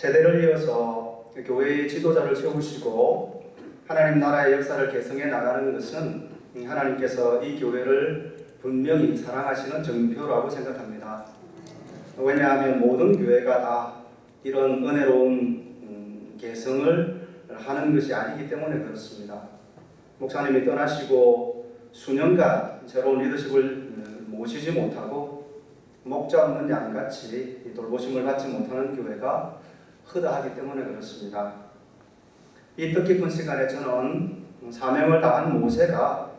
세대를 이어서 교회의 지도자를 세우시고 하나님 나라의 역사를 개성해 나가는 것은 하나님께서 이 교회를 분명히 사랑하시는 정표라고 생각합니다. 왜냐하면 모든 교회가 다 이런 은혜로운 음, 개성을 하는 것이 아니기 때문에 그렇습니다. 목사님이 떠나시고 수년간 새로운 리더십을 음, 모시지 못하고 목자 없는 양같이 돌보심을 받지 못하는 교회가 허다하기 때문에 그렇습니다. 이 뜻깊은 시간에 저는 사명을 다한 모세가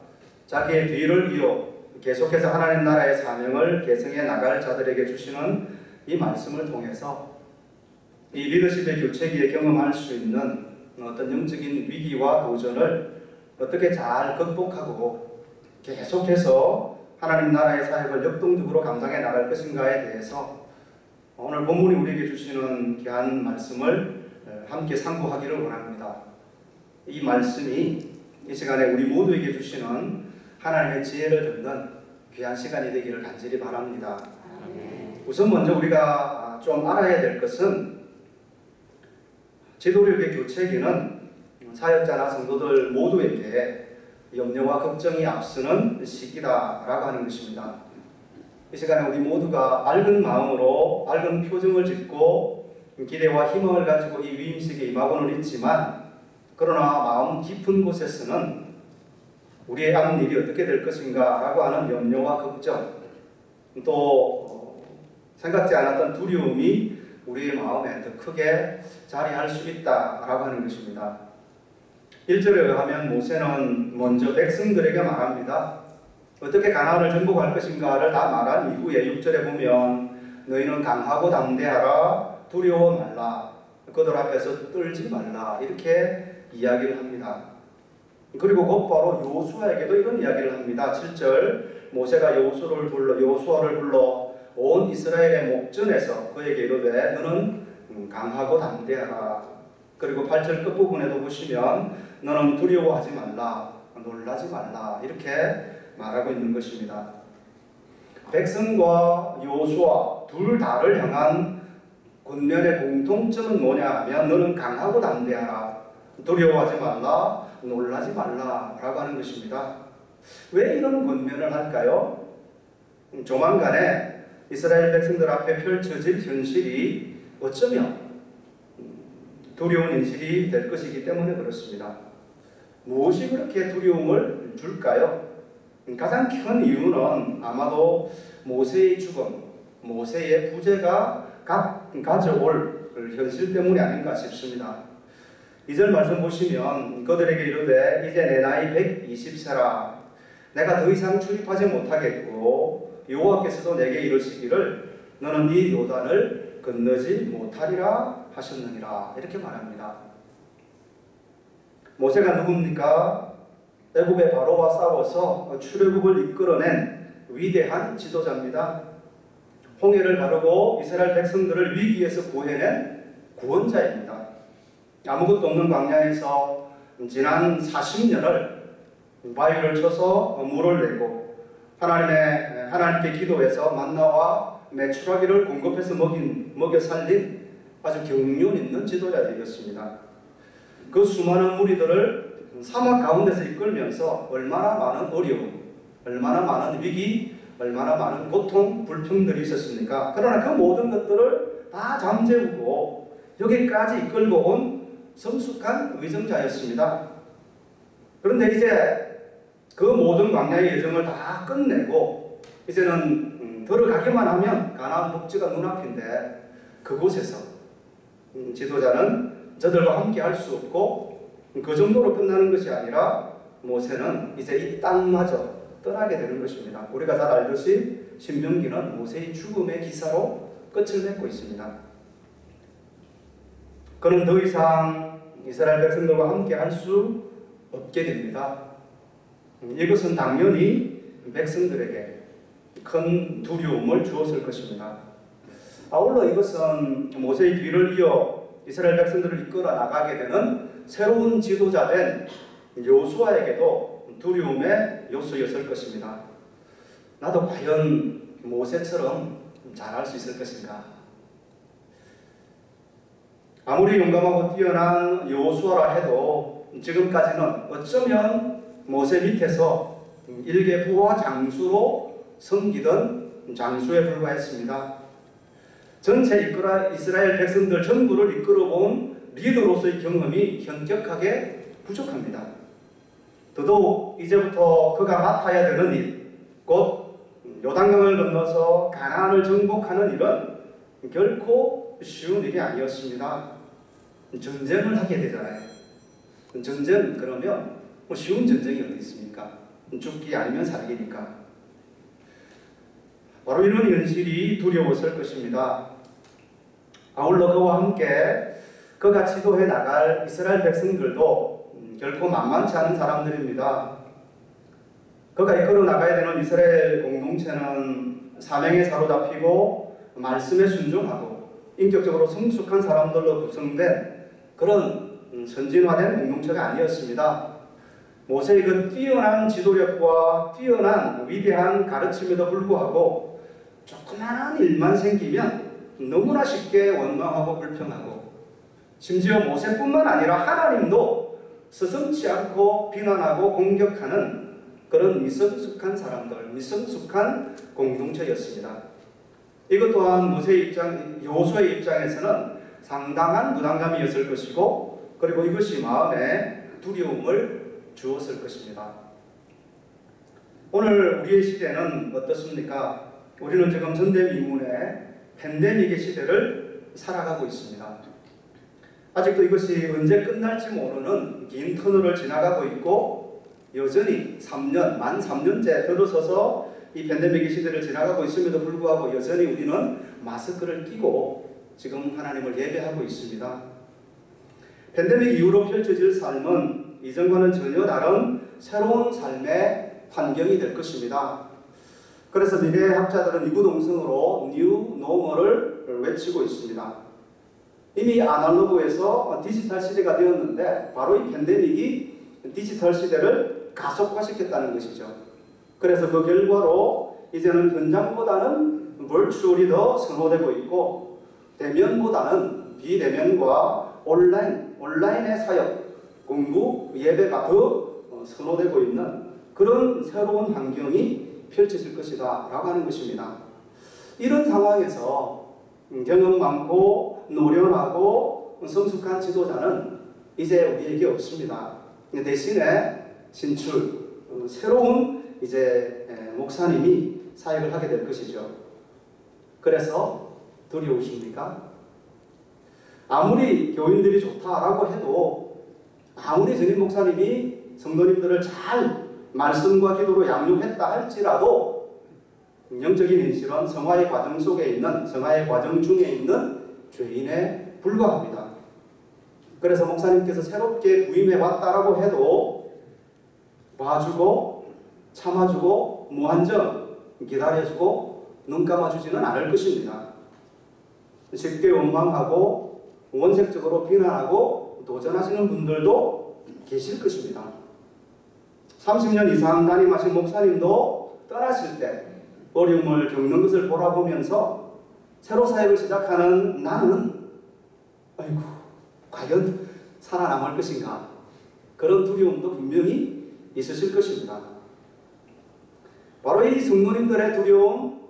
자기의 뒤를 이어 계속해서 하나님 나라의 사명을 계승해 나갈 자들에게 주시는 이 말씀을 통해서 이 리더십의 교체기에 경험할 수 있는 어떤 영적인 위기와 도전을 어떻게 잘 극복하고 계속해서 하나님 나라의 사역을 역동적으로 감당해 나갈 것인가에 대해서 오늘 본문이 우리에게 주시는 귀한 말씀을 함께 상고하기를 원합니다. 이 말씀이 이 시간에 우리 모두에게 주시는 하나님의 지혜를 듣는 귀한 시간이 되기를 간절히 바랍니다. 우선 먼저 우리가 좀 알아야 될 것은 지도력의 교체기는 사역자나 성도들 모두에게 염려와 걱정이 앞서는 시기다라고 하는 것입니다. 이 시간에 우리 모두가 밝은 마음으로 밝은 표정을 짓고 기대와 희망을 가지고 이 위임식에 임하고는 있지만 그러나 마음 깊은 곳에서는 우리의 남은 일이 어떻게 될 것인가 라고 하는 염려와 걱정 또 생각지 않았던 두려움이 우리의 마음에 더 크게 자리할 수 있다라고 하는 것입니다. 1절에 의하면 모세는 먼저 백성들에게 말합니다. 어떻게 가나안을 정복할 것인가를 다 말한 이후에 6절에 보면 너희는 강하고 담대하라 두려워 말라 그들 앞에서 떨지 말라 이렇게 이야기를 합니다. 그리고 곧바로 요수아에게도 이런 이야기를 합니다. 7절 모세가 요수를 불러 요수아를 불러 온 이스라엘의 목전에서 그에게 이르되 너는 강하고 담대하라. 그리고 8절 끝부분에도 보시면 너는 두려워하지 말라. 놀라지 말라. 이렇게 말하고 있는 것입니다. 백성과 요수아 둘 다를 향한 군면의 공통점은 뭐냐 하면 너는 강하고 담대하라. 두려워하지 말라. 놀라지 말라 라고 하는 것입니다. 왜 이런 권면을 할까요? 조만간에 이스라엘 백성들 앞에 펼쳐질 현실이 어쩌면 두려운 현실이 될 것이기 때문에 그렇습니다. 무엇이 그렇게 두려움을 줄까요? 가장 큰 이유는 아마도 모세의 죽음, 모세의 부재가 가져올 현실 때문이 아닌가 싶습니다. 2절 말씀 보시면 그들에게 이르되 이제 내 나이 120세라 내가 더 이상 출입하지 못하겠고 여호와께서도 내게 이르시기를 너는 이 요단을 건너지 못하리라 하셨느니라 이렇게 말합니다. 모세가 누굽니까? 애굽의 바로와 싸워서 출애굽을 이끌어낸 위대한 지도자입니다. 홍해를 가르고 이스라엘 백성들을 위기에서 구해낸 구원자입니다. 아무것도 없는 광야에서 지난 40년을 바위를 쳐서 물을 내고 하나님의 하나님께 기도해서 만나와 메추라기를 공급해서 먹인 먹여 살린 아주 경륜 있는 지도자들이었습니다. 그 수많은 무리들을 사막 가운데서 이끌면서 얼마나 많은 어려움, 얼마나 많은 위기, 얼마나 많은 고통, 불평들이 있었습니까? 그러나 그 모든 것들을 다 잠재우고 여기까지 이끌고 온 성숙한 의정자였습니다. 그런데 이제 그 모든 광야의 여정을 다 끝내고 이제는 음, 들어가기만 하면 가나안 복지가 눈앞인데 그곳에서 음, 지도자는 저들과 함께 할 수 없고 그 정도로 끝나는 것이 아니라 모세는 이제 이 땅마저 떠나게 되는 것입니다. 우리가 잘 알듯이 신명기는 모세의 죽음의 기사로 끝을 맺고 있습니다. 그는 더 이상 이스라엘 백성들과 함께 할 수 없게 됩니다. 이것은 당연히 백성들에게 큰 두려움을 주었을 것입니다. 아울러 이것은 모세의 뒤를 이어 이스라엘 백성들을 이끌어 나가게 되는 새로운 지도자된 요수아에게도 두려움의 요소였을 것입니다. 나도 과연 모세처럼 잘할 수 있을 것인가? 아무리 용감하고 뛰어난 여호수아라 해도 지금까지는 어쩌면 모세 밑에서 일개 부와 장수로 섬기던 장수에 불과했습니다. 전체 이끌어 이스라엘 백성들 전부를 이끌어본 리더로서의 경험이 현격하게 부족합니다. 더더욱 이제부터 그가 맡아야 되는 일, 곧 요단강을 건너서 가나안을 정복하는 일은 결코 쉬운 일이 아니었습니다. 전쟁을 하게 되잖아요. 전쟁 그러면 뭐 쉬운 전쟁이 어디 있습니까? 죽기 아니면 살기니까. 바로 이런 현실이 두려웠을 것입니다. 아울러 그와 함께 그가 지도해 나갈 이스라엘 백성들도 음, 결코 만만치 않은 사람들입니다. 그가 이끌어 나가야 되는 이스라엘 공동체는 사명에 사로잡히고 말씀에 순종하고 인격적으로 성숙한 사람들로 구성된 그런 음, 선진화된 공동체가 아니었습니다. 모세의 그 뛰어난 지도력과 뛰어난 위대한 가르침에도 불구하고 조그마한 일만 생기면 너무나 쉽게 원망하고 불평하고 심지어 모세뿐만 아니라 하나님도 스승치 않고 비난하고 공격하는 그런 미성숙한 사람들, 미성숙한 공동체였습니다. 이것 또한 모세 입장, 요수의 입장에서는 상당한 부담감이었을 것이고 그리고 이것이 마음에 두려움을 주었을 것입니다. 오늘 우리의 시대는 어떻습니까? 우리는 지금 전대미문의 팬데믹의 시대를 살아가고 있습니다. 아직도 이것이 언제 끝날지 모르는 긴 터널을 지나가고 있고 여전히 3년, 만 3년째 들어서서 이 팬데믹의 시대를 지나가고 있음에도 불구하고 여전히 우리는 마스크를 끼고 지금 하나님을 예배하고 있습니다. 팬데믹 이후로 펼쳐질 삶은 이전과는 전혀 다른 새로운 삶의 환경이 될 것입니다. 그래서 미래학자들은 이구동성으로 뉴 노멀을 외치고 있습니다. 이미 아날로그에서 디지털 시대가 되었는데 바로 이 팬데믹이 디지털 시대를 가속화시켰다는 것이죠. 그래서 그 결과로 이제는 현장보다는 벌추얼이 더 선호되고 있고 대면보다는 비대면과 온라인, 온라인의 사역, 공부, 예배가 더 선호되고 있는 그런 새로운 환경이 펼쳐질 것이다 라고 하는 것입니다. 이런 상황에서 경험 많고 노련하고 성숙한 지도자는 이제 우리에게 없습니다. 대신에 진출, 새로운 이제 목사님이 사역을 하게 될 것이죠. 그래서 두려우십니까? 아무리 교인들이 좋다라고 해도 아무리 전임 목사님이 성도님들을 잘 말씀과 기도로 양육했다 할지라도 영적인 현실은 성화의 과정 속에 있는 성화의 과정 중에 있는 죄인에 불과합니다. 그래서 목사님께서 새롭게 부임해 왔다라고 해도 봐주고 참아주고 무한정 기다려주고 눈 감아주지는 않을 것입니다. 쉽게 원망하고 원색적으로 비난하고 도전하시는 분들도 계실 것입니다. 30년 이상 담임하신 목사님도 떠나실 때 어려움을 겪는 것을 돌아보면서 새로 사역을 시작하는 나는 아이고 과연 살아남을 것인가 그런 두려움도 분명히 있으실 것입니다. 바로 이 성도님들의 두려움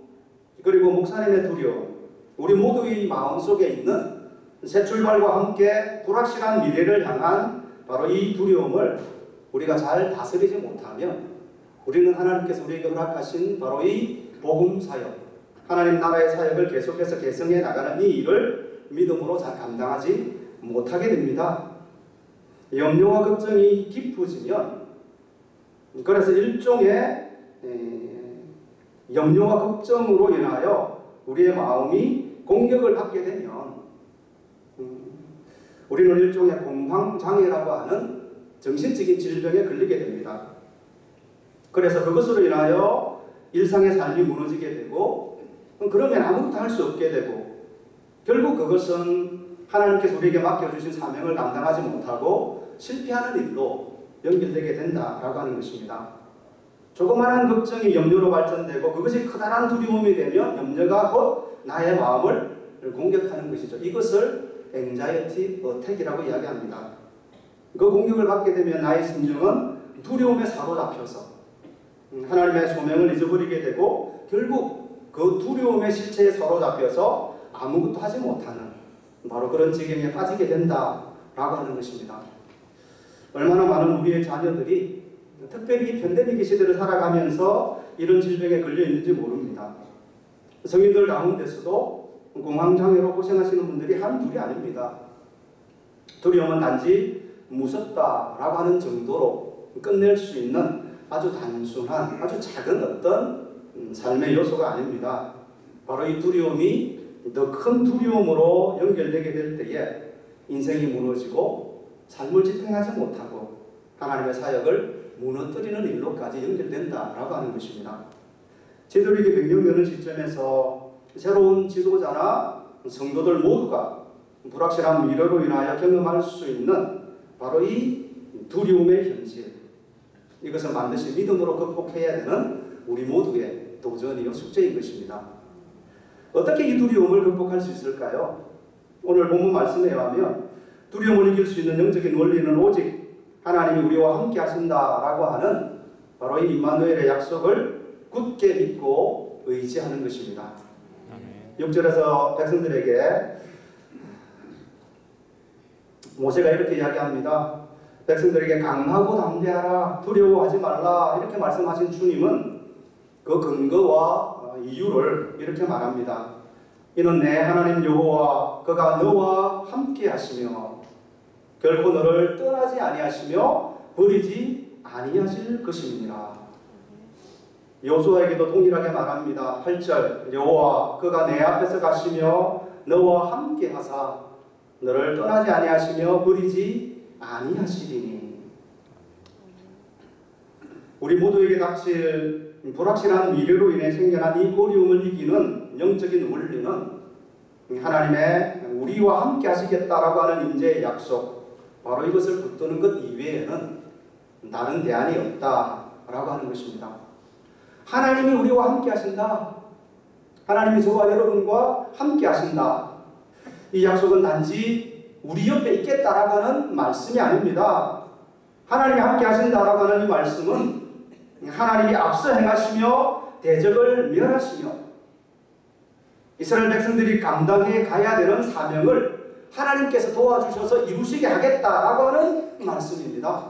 그리고 목사님의 두려움 우리 모두의 마음속에 있는 새 출발과 함께 불확실한 미래를 향한 바로 이 두려움을 우리가 잘 다스리지 못하면 우리는 하나님께서 우리에게 허락하신 바로 이 복음 사역, 하나님 나라의 사역을 계속해서 개성해 나가는 이 일을 믿음으로 잘 감당하지 못하게 됩니다. 염려와 걱정이 깊어지면 그래서 일종의 염려와 걱정으로 인하여 우리의 마음이 공격을 받게 되면 우리는 일종의 공황장애라고 하는 정신적인 질병에 걸리게 됩니다. 그래서 그것으로 인하여 일상의 삶이 무너지게 되고 그러면 아무것도 할 수 없게 되고 결국 그것은 하나님께서 우리에게 맡겨주신 사명을 감당하지 못하고 실패하는 일로 연결되게 된다라고 하는 것입니다. 조그마한 걱정이 염려로 발전되고 그것이 커다란 두려움이 되면 염려가 곧 나의 마음을 공격하는 것이죠. 이것을 anxiety attack이라고 이야기합니다. 그 공격을 받게 되면 나의 심정은 두려움에 사로잡혀서 음, 하나님의 소명을 잊어버리게 되고 결국 그 두려움의 실체에 사로잡혀서 아무것도 하지 못하는 바로 그런 지경에 빠지게 된다라고 하는 것입니다. 얼마나 많은 우리의 자녀들이 특별히 이 팬데믹 시대를 살아가면서 이런 질병에 걸려 있는지 모릅니다. 성인들 가운데서도 공황장애로 고생하시는 분들이 한둘이 아닙니다. 두려움은 단지 무섭다라고 하는 정도로 끝낼 수 있는 아주 단순한 아주 작은 어떤 음, 삶의 요소가 아닙니다. 바로 이 두려움이 더 큰 두려움으로 연결되게 될 때에 인생이 무너지고 삶을 지탱하지 못하고 하나님의 사역을 무너뜨리는 일로까지 연결된다라고 하는 것입니다. 제도리기 100년 되는 시점에서 새로운 지도자나 성도들 모두가 불확실한 미래로 인하여 경험할 수 있는 바로 이 두려움의 현실 이것을 반드시 믿음으로 극복해야 되는 우리 모두의 도전이요 숙제인 것입니다. 어떻게 이 두려움을 극복할 수 있을까요? 오늘 본문 말씀에 의하면 두려움을 이길 수 있는 영적인 원리는 오직 하나님이 우리와 함께 하신다라고 하는 바로 이 임마누엘의 약속을 굳게 믿고 의지하는 것입니다. 6절에서 백성들에게 모세가 이렇게 이야기합니다. 백성들에게 강하고 담대하라 두려워하지 말라 이렇게 말씀하신 주님은 그 근거와 어, 이유를 이렇게 말합니다. 이는 내 하나님 여호와 그가 너와 함께 하시며 결코 너를 떠나지 아니하시며 버리지 아니하실 것입니다. 여호수아에게도 동일하게 말합니다. 8절 여호와 그가 내 앞에서 가시며 너와 함께 하사 너를 떠나지 아니하시며 버리지 아니하시리니 우리 모두에게 닥칠 불확실한 미래로 인해 생겨난 이 어려움을 이기는 영적인 원리는 하나님의 우리와 함께 하시겠다라고 하는 인재의 약속 바로 이것을 붙드는 것 이외에는 다른 대안이 없다라고 하는 것입니다. 하나님이 우리와 함께 하신다. 하나님이 저와 여러분과 함께 하신다. 이 약속은 단지 우리 옆에 있겠다라고 하는 말씀이 아닙니다. 하나님이 함께 하신다라고 하는 이 말씀은 하나님이 앞서 행하시며 대적을 멸하시며 이스라엘 백성들이 감당해 가야 되는 사명을 하나님께서 도와주셔서 이루시게 하겠다라고 하는 말씀입니다.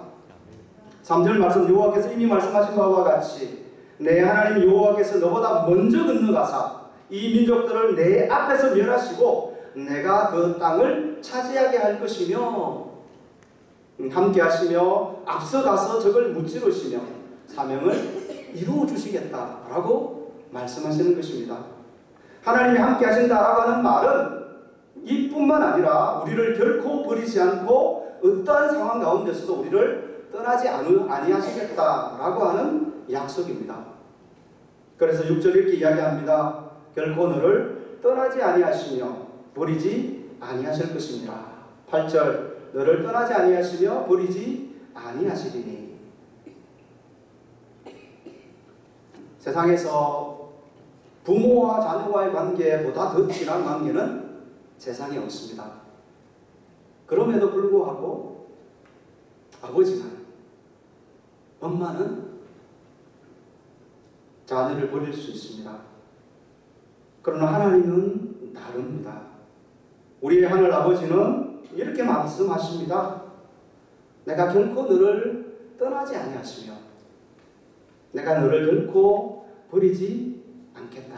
3절 말씀 여호와께서 이미 말씀하신 바와 같이 내 하나님 여호와께서 너보다 먼저 건너가사 이 민족들을 내 앞에서 멸하시고 내가 그 땅을 차지하게 할 것이며 함께 하시며 앞서가서 적을 무찌르시며 사명을 이루어 주시겠다라고 말씀하시는 것입니다. 하나님이 함께 하신다라고 하는 말은 이뿐만 아니라 우리를 결코 버리지 않고 어떠한 상황 가운데서도 우리를 떠나지 아니하시겠다라고 하는 약속입니다. 그래서 6절 이렇게 이야기합니다. 결코 너를 떠나지 아니하시며 버리지 아니하실 것입니다. 8절 너를 떠나지 아니하시며 버리지 아니하시리니 세상에서 부모와 자녀와의 관계보다 더 친한 관계는 세상에 없습니다. 그럼에도 불구하고 아버지는 엄마는 자녀를 버릴 수 있습니다. 그러나 하나님은 다릅니다. 우리의 하늘 아버지는 이렇게 말씀하십니다. 내가 결코 너를 떠나지 아니하시며 내가 너를 결코 버리지 않겠다.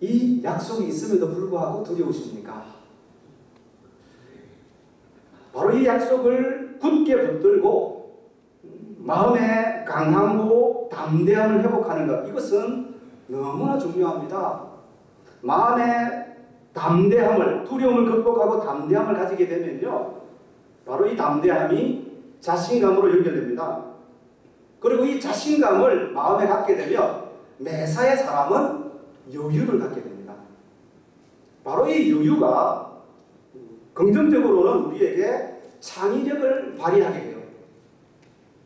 이 약속이 있음에도 불구하고 두려우십니까? 바로 이 약속을 굳게 붙들고 마음의 강함고 담대함을 회복하는 것 이것은 너무나 중요합니다. 마음의 담대함을 두려움을 극복하고 담대함을 가지게 되면요 바로 이 담대함이 자신감으로 연결됩니다. 그리고 이 자신감을 마음에 갖게 되면 매사의 사람은 여유를 갖게 됩니다. 바로 이 여유가 긍정적으로는 우리에게 창의력을 발휘하게 해요.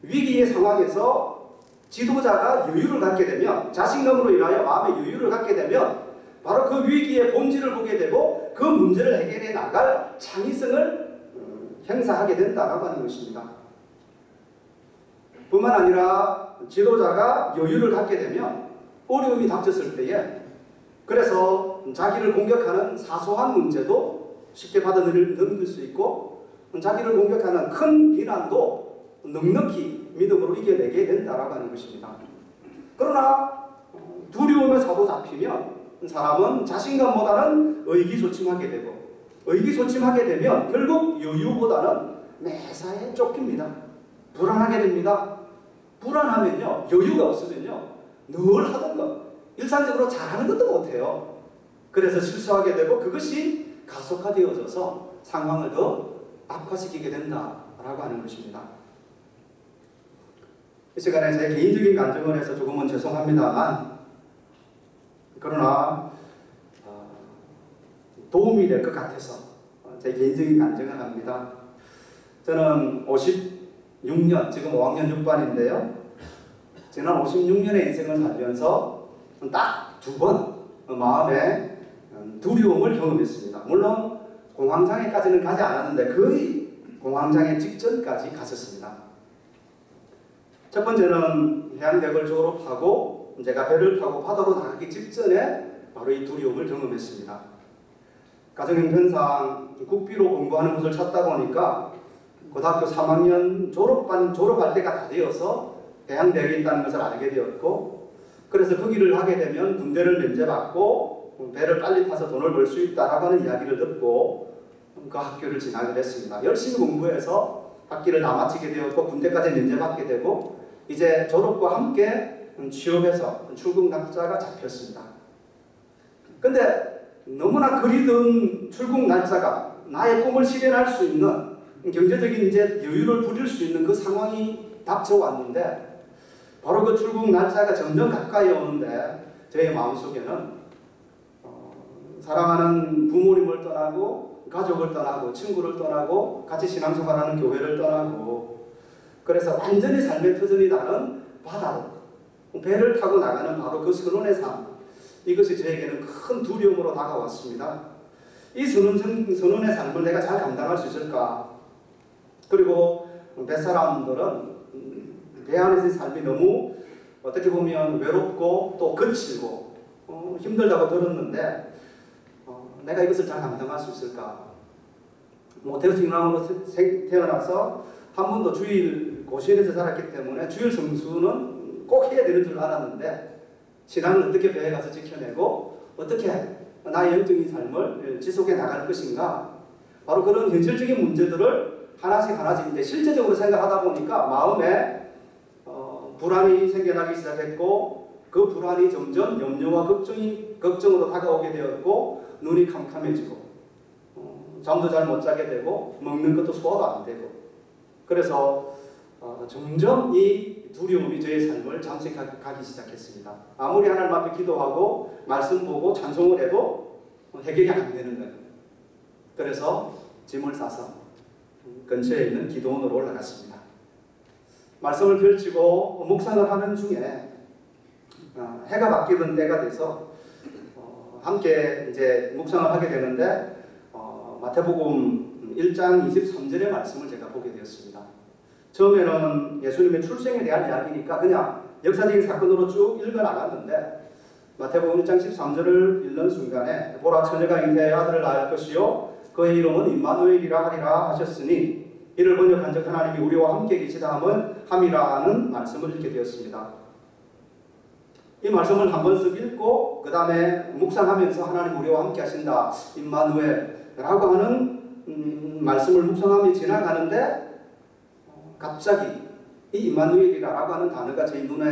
위기의 상황에서 지도자가 여유를 갖게 되면 자신감으로 인하여 마음의 여유를 갖게 되면 바로 그 위기의 본질을 보게 되고 그 문제를 해결해 나갈 창의성을 어, 행사하게 된다라고 하는 것입니다. 뿐만 아니라 지도자가 여유를 갖게 되면 어려움이 닥쳤을 때에 그래서 자기를 공격하는 사소한 문제도 쉽게 받아들일 수 있고 자기를 공격하는 큰 비난도 넉넉히 믿음으로 이겨내게 된다라고 하는 것입니다. 그러나 두려움에 사로잡히면 사람은 자신감보다는 의기소침하게 되고 의기소침하게 되면 결국 여유보다는 매사에 쫓깁니다. 불안하게 됩니다. 불안하면요 여유가 없으면요 늘 하던 것 일상적으로 잘하는 것도 못해요. 그래서 실수하게 되고 그것이 가속화되어져서 상황을 더 악화시키게 된다라고 하는 것입니다. 이 시간에 제 개인적인 감정을 해서 조금은 죄송합니다만 그러나 어, 도움이 될 것 같아서 제 개인적인 감정을 합니다. 저는 56년, 지금 5학년 6반인데요. 지난 56년의 인생을 살면서 딱 두 번 마음에 두려움을 경험했습니다. 물론 공황장애까지는 가지 않았는데 거의 공황장애 직전까지 갔었습니다. 첫 번째는 해양대학을 졸업하고 제가 배를 타고 바다로 나가기 직전에 바로 이 두려움을 경험했습니다. 가정형편상 국비로 공부하는 곳을 찾다 보니까 고등학교 3학년 졸업반 졸업할 때가 다 되어서 해양대학에 있다는 것을 알게 되었고 그래서 그 하게 되면 군대를 면제받고 배를 빨리 타서 돈을 벌 수 있다라고 하는 이야기를 듣고 그 학교를 진학을 했습니다. 열심히 공부해서 학기를 다 마치게 되었고 군대까지 면제받게 되고 이제 졸업과 함께 취업해서 출국 날짜가 잡혔습니다. 근데 너무나 그리던 출국 날짜가 나의 꿈을 실현할 수 있는 경제적인 이제 여유를 부릴 수 있는 그 상황이 닥쳐왔는데 바로 그 출국 날짜가 점점 가까이 오는데 저의 마음속에는 어, 사랑하는 부모님을 떠나고 가족을 떠나고 친구를 떠나고 같이 신앙생활하는 교회를 떠나고 그래서 완전히 삶의 터전이 다른 바다로 배를 타고 나가는 바로 그 선원의 삶 이것이 저에게는 큰 두려움으로 다가왔습니다. 이 선원, 선원의 삶을 내가 잘 감당할 수 있을까? 그리고 뱃사람들은 배 안에서의 삶이 너무 어떻게 보면 외롭고 또 거칠고 어, 힘들다고 들었는데 어, 내가 이것을 잘 감당할 수 있을까? 모태에서 로 태어나서 한 번도 주일 고시원에서 살았기 때문에 주일 성수는 꼭 해야 되는 줄 알았는데 신앙을 어떻게 배에 가서 지켜내고 어떻게 나의 영적인 삶을 지속해 나갈 것인가? 바로 그런 현실적인 문제들을 하나씩 하나씩 이제 실제적으로 생각하다 보니까 마음에 불안이 생겨나기 시작했고 그 불안이 점점 염려와 걱정이 걱정으로 다가오게 되었고 눈이 캄캄해지고 어, 잠도 잘 못 자게 되고 먹는 것도 소화도 안 되고. 그래서 어, 점점 이 두려움이 저의 삶을 잠식하기 시작했습니다. 아무리 하나님 앞에 기도하고 말씀 보고 찬송을 해도 해결이 안 되는 거예요. 그래서 짐을 싸서 근처에 있는 기도원으로 올라갔습니다. 말씀을 펼치고 묵상을 하는 중에 어, 해가 바뀌는 때가 돼서 어, 함께 이제 묵상을 하게 되는데 어, 마태복음 1장 23절의 말씀을 제가 보게 되었습니다. 처음에는 예수님의 출생에 대한 이야기니까 그냥 역사적인 사건으로 쭉 읽어 나갔는데 마태복음 1장 13절을 읽는 순간에 보라 처녀가 잉태하여 아들을 낳을 것이요 그의 이름은 임마누엘이라 하리라 하셨으니 이를 번역한 적 하나님이 우리와 함께 계시다 함은 함이라는 말씀을 읽게 되었습니다. 이 말씀을 한 번씩 읽고 그 다음에 묵상하면서 하나님 우리와 함께 하신다 임마누엘라고 하는 음, 말씀을 묵상하며 지나가는데 어, 갑자기 이 임마누엘이라고 하는 단어가 제 눈에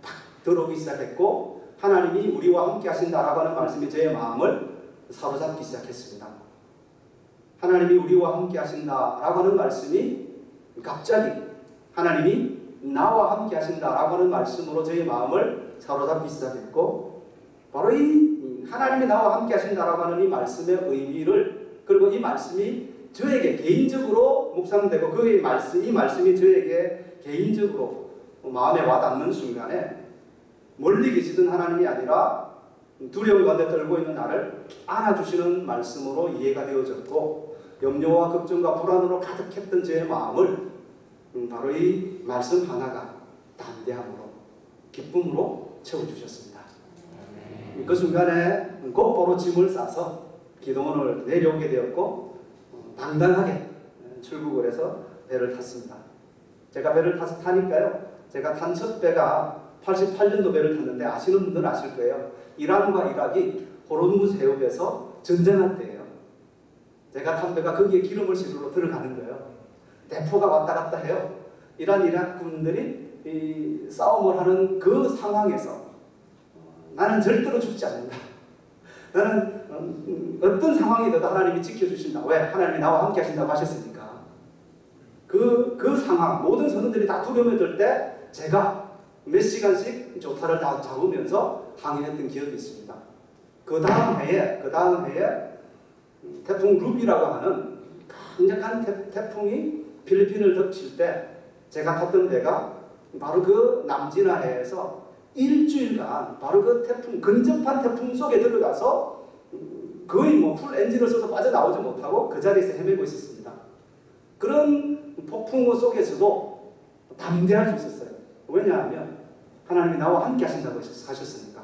탁 들어오기 시작했고 하나님이 우리와 함께 하신다라고 하는 말씀이 제 마음을 사로잡기 시작했습니다. 하나님이 우리와 함께 하신다라고 하는 말씀이 갑자기 하나님이 나와 함께 하신다라고 하는 말씀으로 저의 마음을 사로잡기 시작했고 바로 이 하나님이 나와 함께 하신다라고 하는 이 말씀의 의미를 그리고 이 말씀이 저에게 개인적으로 묵상되고 그의 말씀 이 말씀이 저에게 개인적으로 마음에 와닿는 순간에 멀리 계시던 하나님이 아니라 두려움 가운데 떨고 있는 나를 안아주시는 말씀으로 이해가 되어졌고 염려와 걱정과 불안으로 가득했던 제 마음을 음, 바로 이 말씀 하나가 담대함으로 기쁨으로 채워주셨습니다. 그 순간에 곧바로 짐을 싸서 기동원을 내려오게 되었고 어, 당당하게 출국을 해서 배를 탔습니다. 제가 배를 타서 타니까요. 제가 탄 첫 배가 88년도 배를 탔는데 아시는 분들은 아실 거예요. 이란과 이락이 호르무즈 해협에서 전쟁할 때예요. 제가 탄 배가 거기에 기름을 실으러 들어가는 거예요. 대포가 왔다 갔다 해요. 이란 이락 군들이 이 싸움을 하는 그 상황에서 어, 나는 절대로 죽지 않는다. 나는 음, 어떤 상황이든 하나님이 지켜주신다. 왜? 하나님이 나와 함께 하신다고 하셨으니까. 그, 그 상황, 모든 선원들이 다 두려움에 들 때 제가 몇 시간씩 조타를 다 잡으면서 항해했던 기억이 있습니다. 그 다음 해에, 그 다음 해에 음, 태풍 루비라고 하는 강력한 태, 태풍이 필리핀을 덮칠 때 제가 탔던 배가 바로 그 남진아 해에서 일주일간 바로 그 태풍, 근접한 태풍 속에 들어가서 음, 거의 뭐 풀 엔진을 써도 빠져나오지 못하고 그 자리에서 헤매고 있었습니다. 그런 폭풍 속에서도 담대할 수 있었어요. 왜냐하면 하나님이 나와 함께 하신다고 하셨으니까.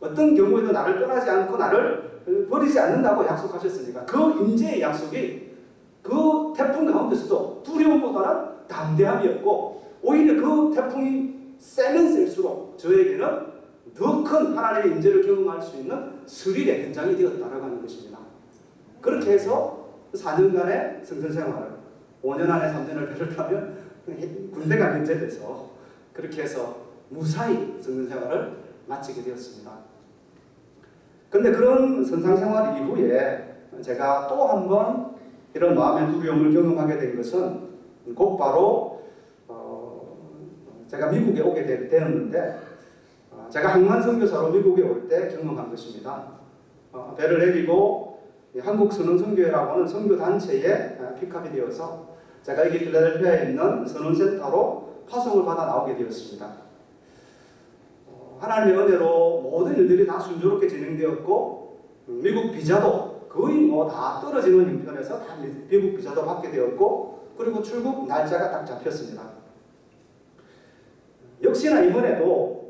어떤 경우에도 나를 떠나지 않고 나를 버리지 않는다고 약속하셨으니까 그 임재의 약속이 그 태풍 가운데서도 두려움보다는 담대함이었고 오히려 그 태풍이 세면 셀수록 저에게는 더 큰 하나님의 임재를 경험할 수 있는 스릴의 현장이 되었다라고 하는 것입니다. 그렇게 해서 4년간의 성전 생활을 5년 안에 3년을 배를 타면 군대가 면제돼서 그렇게 해서 무사히 성전 생활을 마치게 되었습니다. 근데 그런 선상 생활 이후에 제가 또 한 번 이런 마음의 두려움을 경험하게 된 것은 곧바로 어 제가 미국에 오게 되었는데 어 제가 항만 선교사로 미국에 올 때 경험한 것입니다. 어 배를 내리고 한국 선원 선교회라고 하는 선교 단체에 픽업이 되어서 제가 여기 필라델피아에 있는 선원센터로 파송을 받아 나오게 되었습니다. 어 하나님의 은혜로 모든 일들이 다 순조롭게 진행되었고 미국 비자도 거의 뭐 다 떨어지는 형편에서 다 미국 비자도 받게 되었고 그리고 출국 날짜가 딱 잡혔습니다. 역시나 이번에도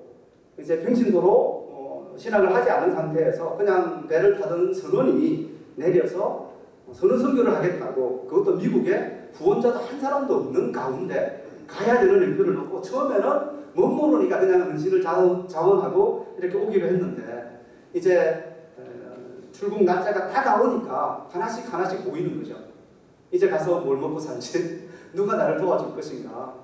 이제 평신도로 어, 신학을 하지 않은 상태에서 그냥 배를 타던 선원이 내려서 선원 선교를 하겠다고 그것도 미국에 구원자도 한 사람도 없는 가운데 가야 되는 형편을 놓고 처음에는 못 모르니까 그냥 은신을 자원하고 이렇게 오기로 했는데 이제 출국 날짜가 다가오니까 하나씩 하나씩 보이는 거죠. 이제 가서 뭘 먹고 살지? 누가 나를 도와줄 것인가?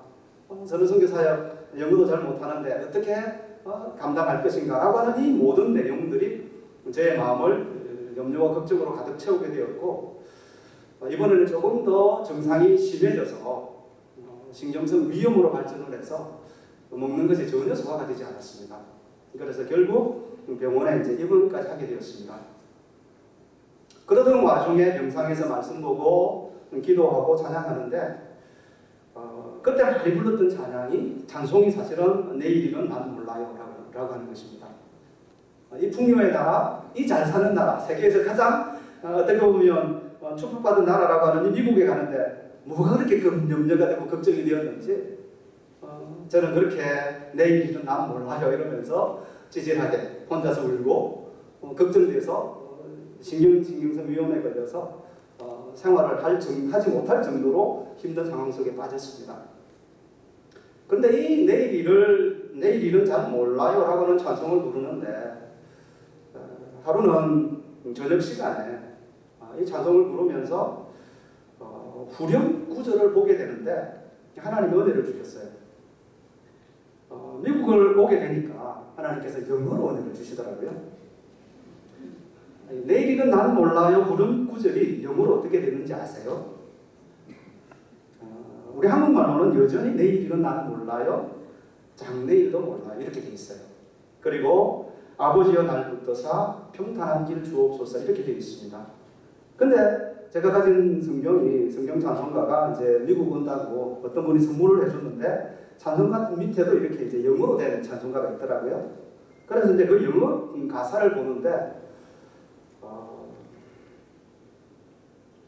어, 저는 선교사역 영어도 잘 못하는데 어떻게 어, 감당할 것인가? 라고 하는 이 모든 내용들이 제 마음을 염려와 걱정으로 가득 채우게 되었고 어, 이번에는 조금 더 증상이 심해져서 어, 신경성 위염으로 발전을 해서 먹는 것이 전혀 소화가 되지 않았습니다. 그래서 결국 병원에 이제 입원까지 하게 되었습니다. 그러던 와중에 명상에서 말씀 보고 기도하고 찬양하는데 어, 그때 많이 불렀던 찬양이 찬송이 사실은 내일이는 난 몰라요 라고, 하는 것입니다. 어, 이 풍요의 나라, 이 잘 사는 나라, 세계에서 가장 어, 어떻게 보면 어, 축복받은 나라라고 하는 이 미국에 가는데 뭐가 그렇게 염려가 되고 걱정이 되었는지 어, 저는 그렇게 내일이는 난 몰라요 이러면서 찌질하게 혼자서 울고 어, 걱정돼서 신경, 신경성 위험에 걸려서 어, 생활을 할 정, 하지 못할 정도로 힘든 상황 속에 빠졌습니다. 그런데 이 내일 일을 내일 일은 잘 몰라요 라고 하는 찬송을 부르는데 어, 하루는 저녁 시간에 어, 이 찬송을 부르면서 어, 후렴 구절을 보게 되는데 하나님의 은혜를 주셨어요. 어, 미국을 오게 되니까 하나님께서 영어로 은혜를 주시더라고요. 내일은 난 몰라요. 그런 구절이 영어로 어떻게 되는지 아세요? 어, 우리 한국말로는 여전히 내일은 난 몰라요. 장내일도 몰라요. 이렇게 돼 있어요. 그리고 아버지여 날 붙드사 평탄한 길 주옵소서 이렇게 되어 있습니다. 근데 제가 가진 성경이 성경 찬송가가 이제 미국 온다고 어떤 분이 선물을 해줬는데 찬송가 밑에도 이렇게 이제 영어로 된 찬송가가 있더라고요. 그래서 이제 그 영어 가사를 보는데 어,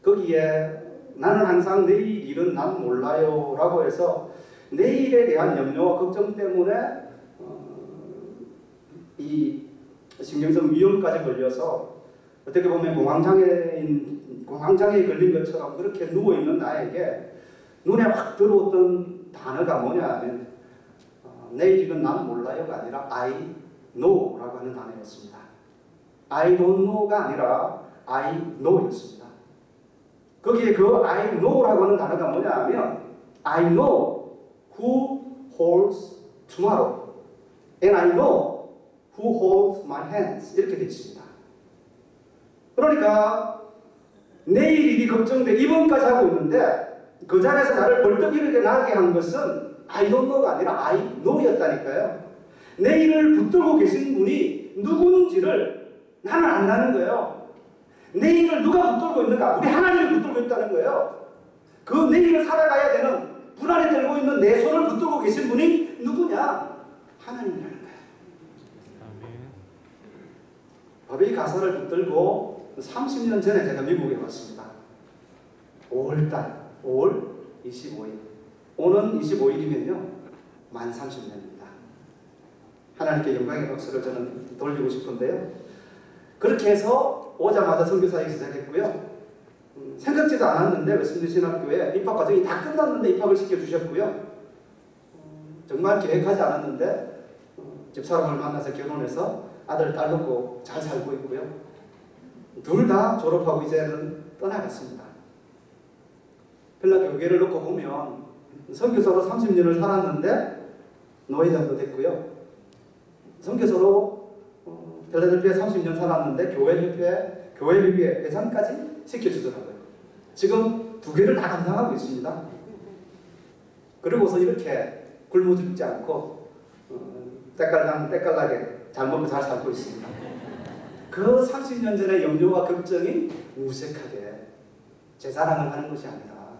거기에 나는 항상 내일 일은 난 몰라요 라고 해서 내일에 대한 염려와 걱정 때문에 어, 이 신경성 위험까지 걸려서 어떻게 보면 공황장애인 공황장애에 걸린 것처럼 그렇게 누워 있는 나에게 눈에 확 들어왔던 단어가 뭐냐 하면 어, 내일은 난 몰라요가 아니라 I know라고 하는 단어였습니다. I don't know가 아니라 I know였습니다. 거기에 그 I know라고 하는 단어가 뭐냐 하면 I know who holds tomorrow and I know who holds my hands 이렇게 되어 있습니다. 그러니까 내일 일이 걱정돼 입원까지 하고 있는데 그 자리에서 나를 벌떡 일어나게 한 것은 I don't know가 아니라 I know였다니까요. 내일을 붙들고 계신 분이 누군지를 나는 안다는 거예요. 내 일을 누가 붙들고 있는가? 우리 하나님이 붙들고 있다는 거예요. 그 내 일을 살아가야 되는 불안에 들고 있는 내 손을 붙들고 계신 분이 누구냐? 하나님이라는 거예요. 법의 가사를 붙들고 30년 전에 제가 미국에 왔습니다. 5월달, 5월 25일. 오는 25일이면요, 만 30년입니다. 하나님께 영광의 박수를 저는 돌리고 싶은데요. 그렇게 해서 오자마자 선교 사역 시작했고요. 음, 생각지도 않았는데 웨스트 신학교에 입학 과정이 다 끝났는데 입학을 시켜주셨고요. 음, 정말 계획하지 않았는데 어, 집사람을 만나서 결혼해서 아들 딸 놓고 잘 살고 있고요. 둘 다 졸업하고 이제는 떠나갔습니다. 펠라 교계를 놓고 보면 선교사로 30년을 살았는데 노예장도 됐고요. 선교사로 어, 펠라델피아 30년 살았는데 교회 협회 교회 비비의 회장까지 시켜주더라고요. 지금 두 개를 다 감당하고 있습니다. 그리고서 이렇게 굶어 죽지 않고 어, 때깔난 때깔나게 잘 먹고 잘 살고 있습니다. 그 30년 전의 염려와 걱정이 무색하게 제 자랑을 하는 것이 아니라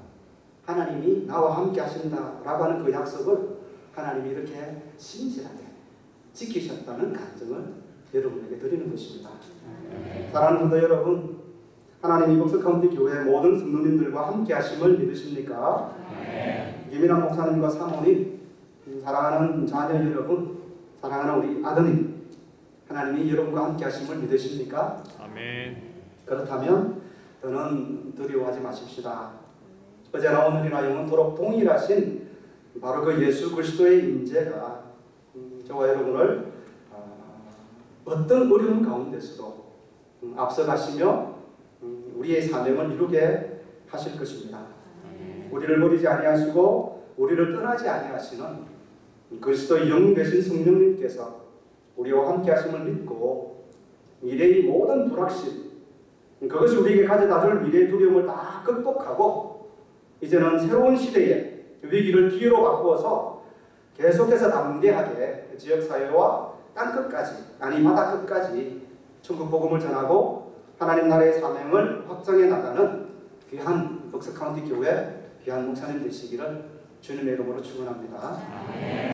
하나님이 나와 함께 하신다라고 하는 그 약속을 하나님이 이렇게 신실하게 지키셨다는 간증을 여러분에게 드리는 것입니다. 사랑하는 분들 여러분, 하나님 이복스 카운티 교회 모든 성도님들과 함께 하심을 믿으십니까? 김인환 목사님과 사모님, 사랑하는 자녀 여러분, 사랑하는 우리 아드님, 하나님이 여러분과 함께 하심을 믿으십니까? 아멘. 그렇다면 더는 두려워하지 마십시다. 어제나 오늘이나 영원토록 동일하신 바로 그 예수 그리스도의 임재가 음, 저와 여러분을 어, 어떤 어려운 가운데서도 음, 앞서가시며 음, 우리의 사명을 이루게 하실 것입니다. 우리를 버리지 아니하시고 우리를 떠나지 아니하시는 그리스도의 영 되신 성령님께서 우리와 함께 하심을 믿고 미래의 모든 불확실 그것이 우리에게 가져다 줄 미래의 두려움을 다 극복하고 이제는 새로운 시대에 위기를 기회로 바꾸어서 계속해서 담대하게 지역사회와 땅 끝까지 아니 바다 끝까지 천국 복음을 전하고 하나님 나라의 사명을 확장해 나가는 귀한 벅스카운티 교회 귀한 목사님 되시기를 주님의 이름으로 축원합니다.